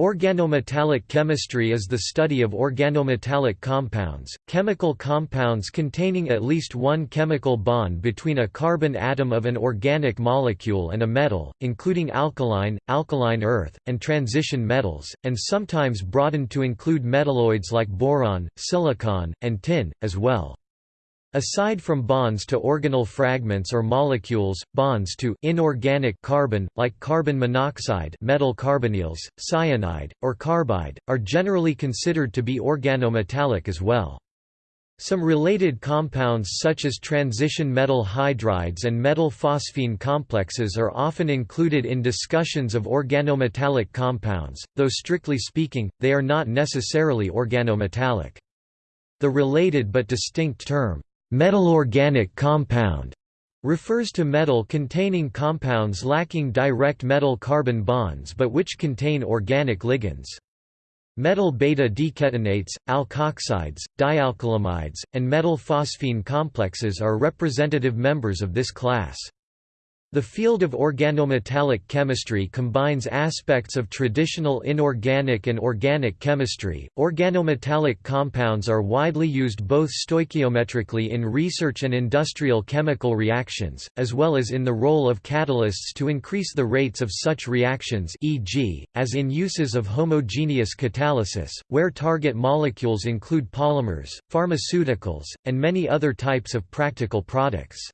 Organometallic chemistry is the study of organometallic compounds, chemical compounds containing at least one chemical bond between a carbon atom of an organic molecule and a metal, including alkali, alkaline earth, and transition metals, and sometimes broadened to include metalloids like boron, silicon, and tin, as well. Aside from bonds to organyl fragments or molecules, bonds to inorganic carbon, like carbon monoxide metal carbonyls, cyanide, or carbide, are generally considered to be organometallic as well. Some related compounds such as transition metal hydrides and metal phosphine complexes are often included in discussions of organometallic compounds, though strictly speaking, they are not necessarily organometallic. The related but distinct term, Metal-organic compound refers to metal containing compounds lacking direct metal-carbon bonds but which contain organic ligands. Metal beta-diketonates, alkoxides, dialkylamides, and metal phosphine complexes are representative members of this class. The field of organometallic chemistry combines aspects of traditional inorganic and organic chemistry. Organometallic compounds are widely used both stoichiometrically in research and industrial chemical reactions, as well as in the role of catalysts to increase the rates of such reactions, e.g., as in uses of homogeneous catalysis, where target molecules include polymers, pharmaceuticals, and many other types of practical products.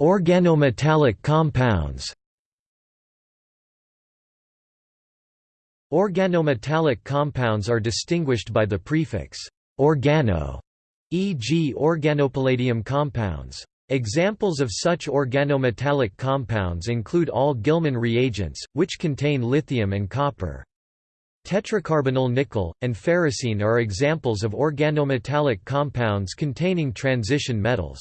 Organometallic compounds Organometallic compounds are distinguished by the prefix organo, e.g. organopalladium compounds. Examples of such organometallic compounds include all Gilman reagents, which contain lithium and copper. Tetracarbonyl nickel, and ferrocene are examples of organometallic compounds containing transition metals.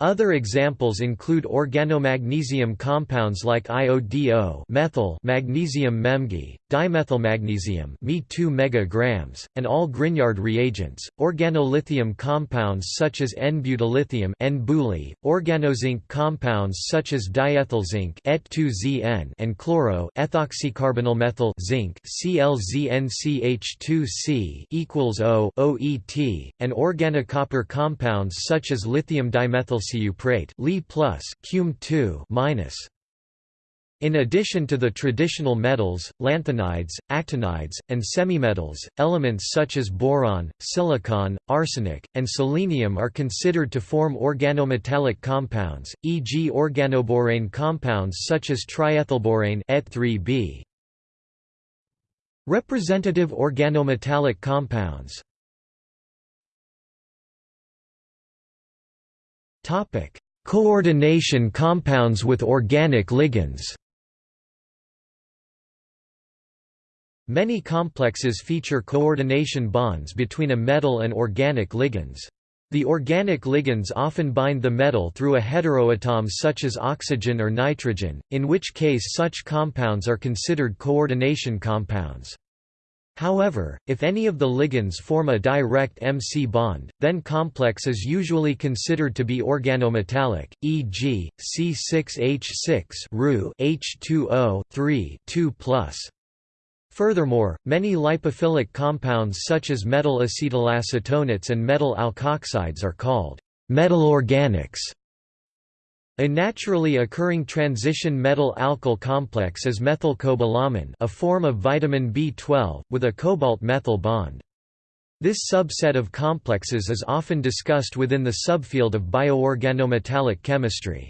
Other examples include organomagnesium compounds like IODO methyl magnesium memgi, dimethylmagnesium Me 2 megagrams, and all Grignard reagents, organolithium compounds such as N-butyllithium N-buli, organozinc compounds such as diethylzinc Et2ZN and chloro ethoxycarbonylmethyl zinc ClZnCH2C equals O OET, and organocopper compounds such as lithium dimethyl Prate Li plus cum 2 minus. In addition to the traditional metals, lanthanides, actinides, and semimetals, elements such as boron, silicon, arsenic, and selenium are considered to form organometallic compounds, e.g. organoborane compounds such as triethylborane Et3B. Representative organometallic compounds Coordination compounds with organic ligands Many complexes feature coordination bonds between a metal and organic ligands. The organic ligands often bind the metal through a heteroatom such as oxygen or nitrogen, in which case such compounds are considered coordination compounds. However, if any of the ligands form a direct MC bond, then complex is usually considered to be organometallic, e.g., C6H6 H2O 3 2 Furthermore, many lipophilic compounds such as metal acetylacetonates and metal alkoxides are called metal organics. A naturally occurring transition metal alkyl complex is methylcobalamin a form of vitamin B12, with a cobalt-methyl bond. This subset of complexes is often discussed within the subfield of bioorganometallic chemistry.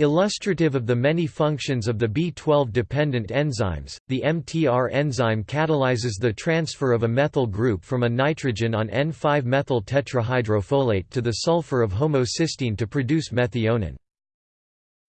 Illustrative of the many functions of the B12-dependent enzymes, the MTR enzyme catalyzes the transfer of a methyl group from a nitrogen on N5-methyl tetrahydrofolate to the sulfur of homocysteine to produce methionine.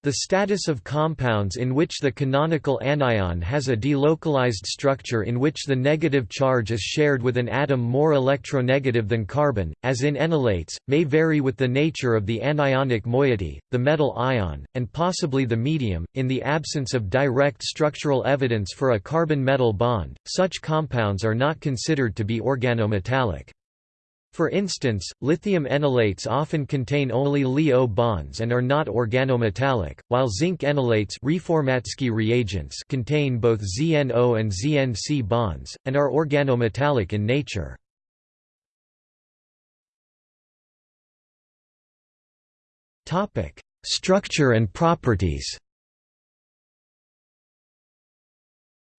The status of compounds in which the canonical anion has a delocalized structure in which the negative charge is shared with an atom more electronegative than carbon, as in enolates, may vary with the nature of the anionic moiety, the metal ion, and possibly the medium. In the absence of direct structural evidence for a carbon metal bond, such compounds are not considered to be organometallic. For instance, lithium enolates often contain only Li-O bonds and are not organometallic, while zinc enolates Reformatsky reagents contain both ZNO and ZNC bonds, and are organometallic in nature. Structure and properties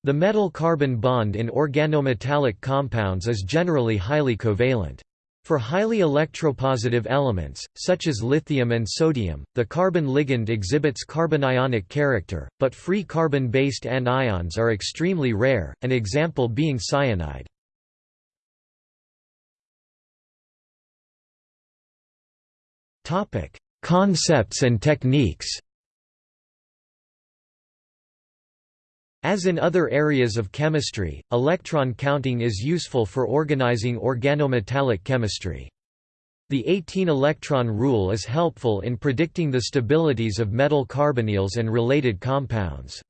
The metal-carbon bond in organometallic compounds is generally highly covalent. For highly electropositive elements, such as lithium and sodium, the carbon ligand exhibits carbanionic character, but free carbon-based anions are extremely rare, an example being cyanide. Concepts and techniques As in other areas of chemistry, electron counting is useful for organizing organometallic chemistry. The 18-electron rule is helpful in predicting the stabilities of metal carbonyls and related compounds.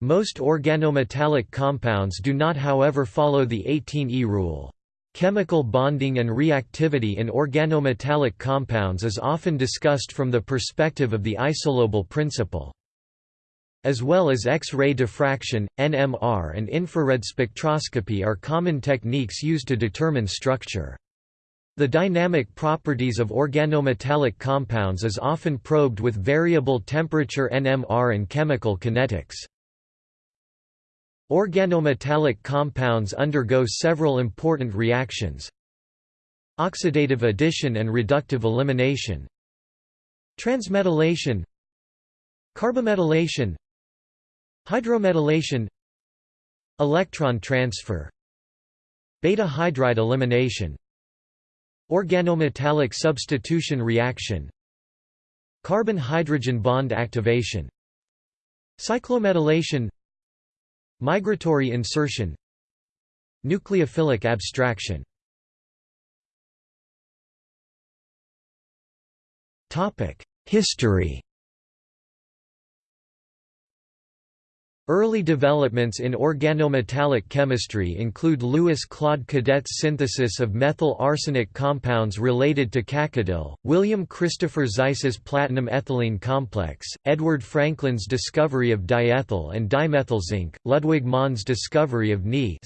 Most organometallic compounds do not however follow the 18E rule. Chemical bonding and reactivity in organometallic compounds is often discussed from the perspective of the isolobal principle as well as X-ray diffraction, NMR and infrared spectroscopy are common techniques used to determine structure. The dynamic properties of organometallic compounds is often probed with variable temperature NMR and chemical kinetics. Organometallic compounds undergo several important reactions Oxidative addition and reductive elimination Transmetallation Carbometallation Hydrometallation Electron transfer Beta hydride elimination Organometallic substitution reaction Carbon-hydrogen bond activation Cyclometallation Migratory insertion Nucleophilic abstraction. History Early developments in organometallic chemistry include Louis Claude Cadet's synthesis of methyl arsenic compounds related to cacodyl, William Christopher Zeise's platinum ethylene complex, Edward Frankland's discovery of diethyl and dimethylzinc, Ludwig Mond's discovery of Ni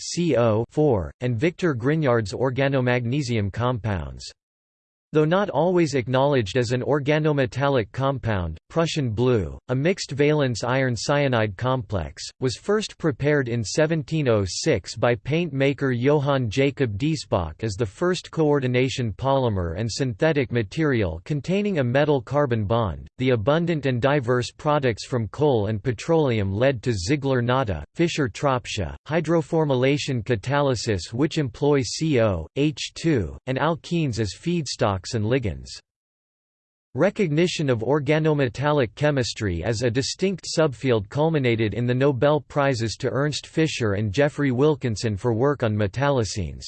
4 and Victor Grignard's organomagnesium compounds. Though not always acknowledged as an organometallic compound, Prussian blue, a mixed valence iron cyanide complex, was first prepared in 1706 by paint maker Johann Jacob Diesbach as the first coordination polymer and synthetic material containing a metal-carbon bond. The abundant and diverse products from coal and petroleum led to Ziegler-Natta, Fischer-Tropsch, hydroformylation catalysis which employ CO, H2, and alkenes as feedstock and ligands. Recognition of organometallic chemistry as a distinct subfield culminated in the Nobel Prizes to Ernst Fischer and Geoffrey Wilkinson for work on metallocenes.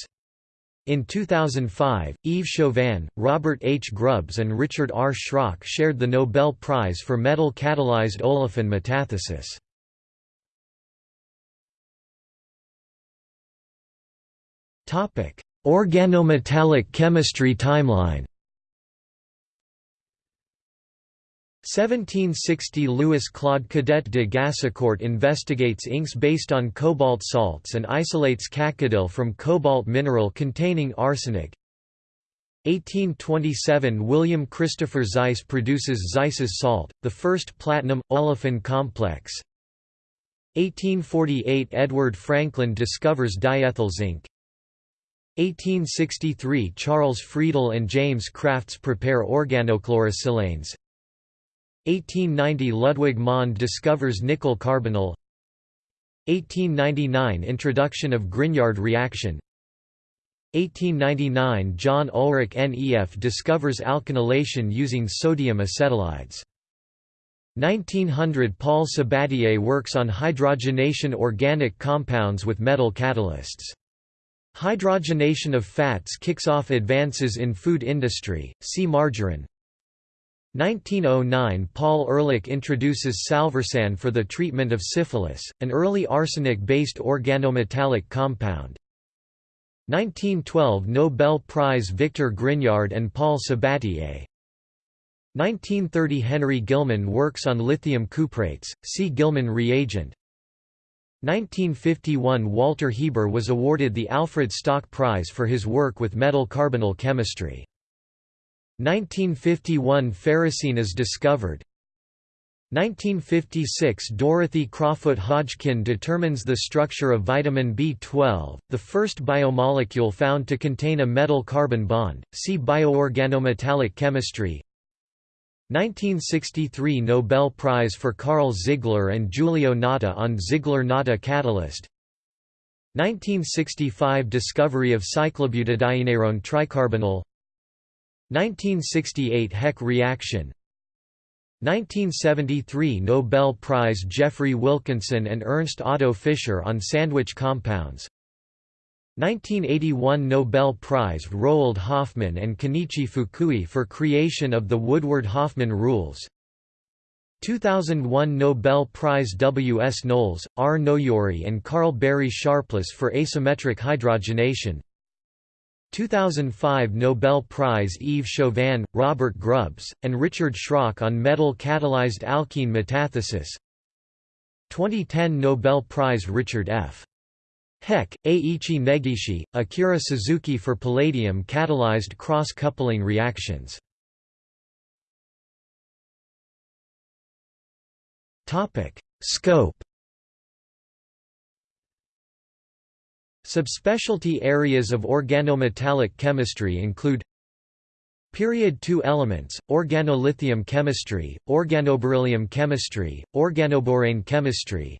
In 2005, Yves Chauvin, Robert H. Grubbs and Richard R. Schrock shared the Nobel Prize for metal-catalyzed olefin metathesis. Organometallic chemistry timeline. 1760 Louis Claude Cadet de Gassicourt investigates inks based on cobalt salts and isolates cacodyl from cobalt mineral containing arsenic. 1827 William Christopher Zeise produces Zeise's salt, the first platinum-olefin complex. 1848 Edward Frankland discovers diethyl zinc 1863 Charles Friedel and James Crafts prepare organochlorosilanes 1890 Ludwig Mond discovers nickel carbonyl. 1899 Introduction of Grignard reaction. 1899 John Ulrich NEF discovers alkynylation using sodium acetylides. 1900 Paul Sabatier works on hydrogenation organic compounds with metal catalysts Hydrogenation of fats kicks off advances in food industry, see margarine. 1909 Paul Ehrlich introduces salvarsan for the treatment of syphilis, an early arsenic-based organometallic compound. 1912 Nobel Prize Victor Grignard and Paul Sabatier 1930 Henry Gilman works on lithium cuprates, see Gilman reagent 1951 Walter Hieber was awarded the Alfred Stock Prize for his work with metal carbonyl chemistry. 1951 Ferrocene is discovered. 1956 Dorothy Crowfoot Hodgkin determines the structure of vitamin B12, the first biomolecule found to contain a metal-carbon bond, see bioorganometallic chemistry 1963 Nobel Prize for Karl Ziegler and Giulio Natta on Ziegler-Natta catalyst. 1965 Discovery of cyclobutadieneiron tricarbonyl. 1968 Heck reaction. 1973 Nobel Prize Geoffrey Wilkinson and Ernst Otto Fischer on sandwich compounds 1981 Nobel Prize Roald Hoffmann and Kenichi Fukui for creation of the Woodward-Hoffmann rules 2001 Nobel Prize W. S. Knowles, R. Noyori and Carl Barry Sharpless for asymmetric hydrogenation 2005 Nobel Prize Yves Chauvin, Robert Grubbs, and Richard Schrock on metal-catalyzed alkene metathesis 2010 Nobel Prize Richard F. Heck, Ei-ichi Negishi, Akira Suzuki for palladium-catalyzed cross-coupling reactions. Scope Subspecialty areas of organometallic chemistry include Period 2 elements, organolithium chemistry, organoberyllium chemistry, organoborane chemistry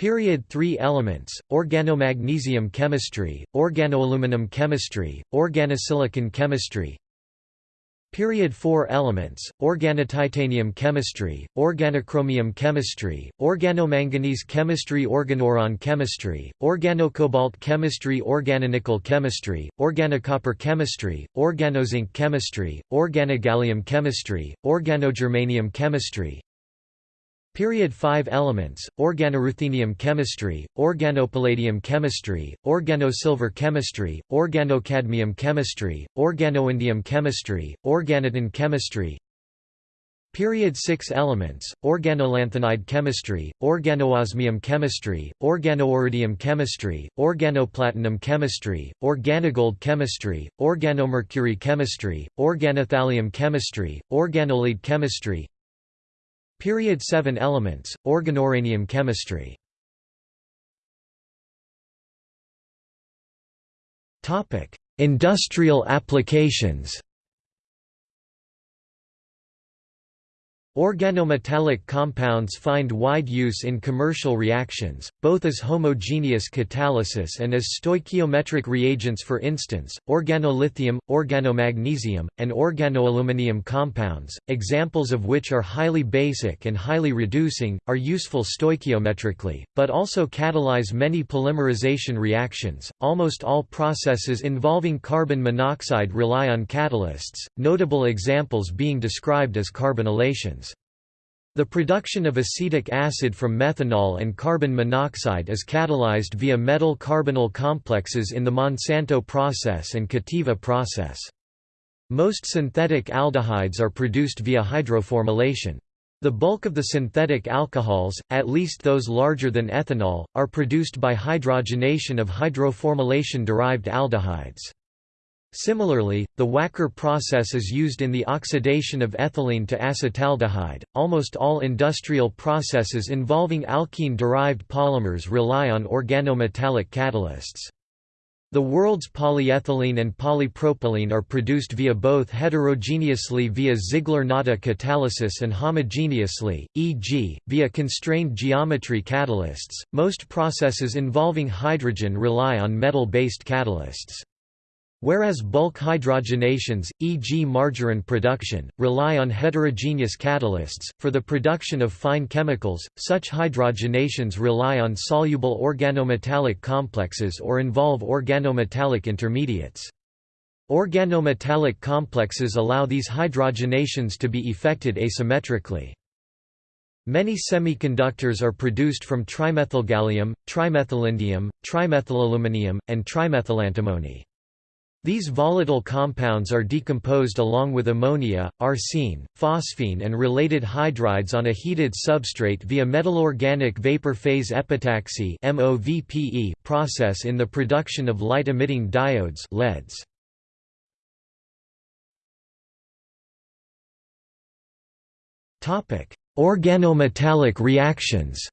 Period 3 elements, organomagnesium chemistry, organoaluminum chemistry, organosilicon chemistry. Period 4 elements, organotitanium chemistry, organochromium chemistry, organomanganese chemistry organoiron chemistry, organocobalt chemistry organonickel chemistry, organocopper chemistry, organozinc chemistry, organogallium chemistry, organogermanium chemistry, Period 5 elements, organoruthenium chemistry, organopalladium chemistry, organosilver chemistry, organocadmium chemistry, organoindium chemistry, organotin chemistry. Period 6 elements, organolanthanide chemistry, organoosmium chemistry, organoiridium chemistry, organoplatinum chemistry, organogold chemistry, organomercury chemistry, organothallium chemistry, organolead chemistry Period 7 elements, organouranium chemistry. Industrial applications Organometallic compounds find wide use in commercial reactions, both as homogeneous catalysis and as stoichiometric reagents for instance, organolithium, organomagnesium, and organoaluminium compounds, examples of which are highly basic and highly reducing, are useful stoichiometrically, but also catalyze many polymerization reactions. Almost all processes involving carbon monoxide rely on catalysts, notable examples being described as carbonylations. The production of acetic acid from methanol and carbon monoxide is catalyzed via metal carbonyl complexes in the Monsanto process and Cativa process. Most synthetic aldehydes are produced via hydroformylation. The bulk of the synthetic alcohols, at least those larger than ethanol, are produced by hydrogenation of hydroformylation-derived aldehydes. Similarly, the Wacker process is used in the oxidation of ethylene to acetaldehyde. Almost all industrial processes involving alkene-derived polymers rely on organometallic catalysts. The world's polyethylene and polypropylene are produced via both heterogeneously via Ziegler-Natta catalysis and homogeneously, e.g., via constrained geometry catalysts. Most processes involving hydrogen rely on metal-based catalysts. Whereas bulk hydrogenations, e.g. margarine production, rely on heterogeneous catalysts, for the production of fine chemicals, such hydrogenations rely on soluble organometallic complexes or involve organometallic intermediates. Organometallic complexes allow these hydrogenations to be effected asymmetrically. Many semiconductors are produced from trimethylgallium, trimethylindium, trimethylaluminium, and trimethylantimony. These volatile compounds are decomposed along with ammonia, arsine, phosphine and related hydrides on a heated substrate via metallorganic vapor phase epitaxy process in the production of light-emitting diodes LEDs. Organometallic reactions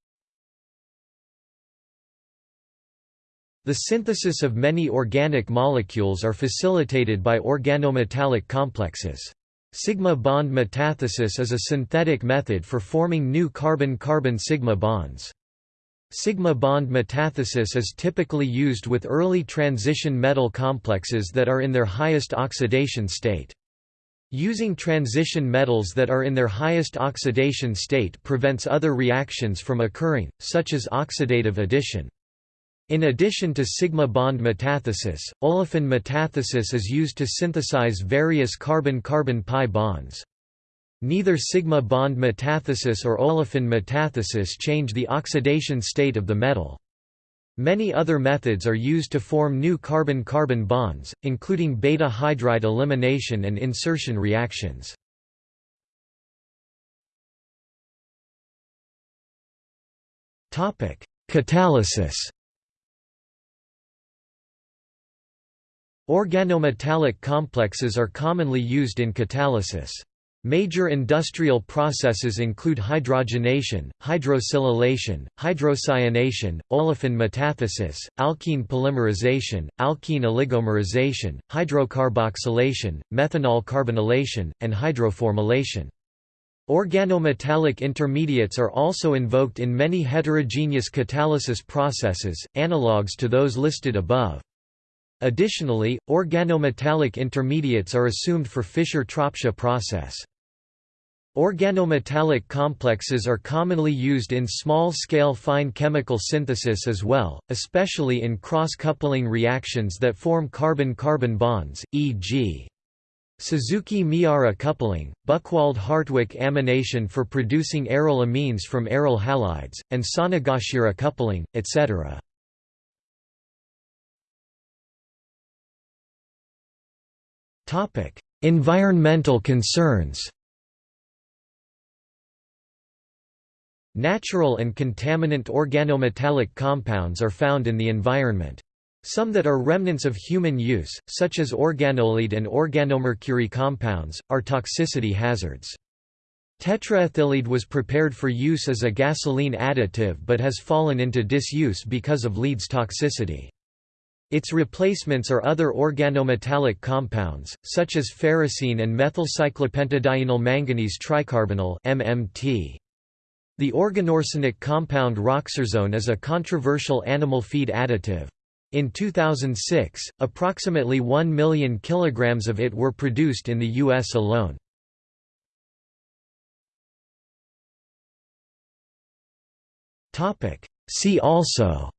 The synthesis of many organic molecules are facilitated by organometallic complexes. Sigma bond metathesis is a synthetic method for forming new carbon-carbon sigma bonds. Sigma bond metathesis is typically used with early transition metal complexes that are in their highest oxidation state. Using transition metals that are in their highest oxidation state prevents other reactions from occurring, such as oxidative addition. In addition to sigma bond metathesis, olefin metathesis is used to synthesize various carbon-carbon pi bonds. Neither sigma bond metathesis or olefin metathesis change the oxidation state of the metal. Many other methods are used to form new carbon-carbon bonds, including beta hydride elimination and insertion reactions. Catalysis Organometallic complexes are commonly used in catalysis. Major industrial processes include hydrogenation, hydrosilylation, hydrocyanation, olefin metathesis, alkene polymerization, alkene oligomerization, hydrocarboxylation, methanol carbonylation, and hydroformylation. Organometallic intermediates are also invoked in many heterogeneous catalysis processes, analogues to those listed above. Additionally, organometallic intermediates are assumed for Fischer-Tropsch process. Organometallic complexes are commonly used in small-scale fine chemical synthesis as well, especially in cross-coupling reactions that form carbon-carbon bonds, e.g. Suzuki-Miyaura coupling, Buchwald-Hartwig amination for producing aryl amines from aryl halides, and Sonogashira coupling, etc. Topic: Environmental concerns. Natural and contaminant organometallic compounds are found in the environment. Some that are remnants of human use, such as organolead and organomercury compounds, are toxicity hazards. Tetraethyllead was prepared for use as a gasoline additive but has fallen into disuse because of lead's toxicity. Its replacements are other organometallic compounds, such as ferrocene and methylcyclopentadienyl manganese tricarbonyl MMT. The organoarsenic compound roxarsone is a controversial animal feed additive. In 2006, approximately 1 million kilograms of it were produced in the U.S. alone. See also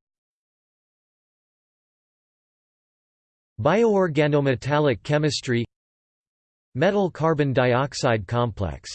Bioorganometallic chemistry Metal carbon dioxide complex